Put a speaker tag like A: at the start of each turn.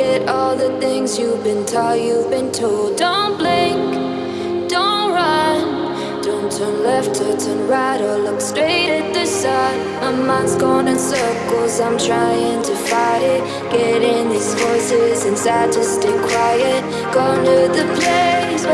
A: Forget all the things you've been taught, you've been told. Don't blink, don't run. Don't turn left or turn right or look straight at the sun. My mind's going in circles, I'm trying to fight it. Getting these voices inside to stay quiet. Going to the place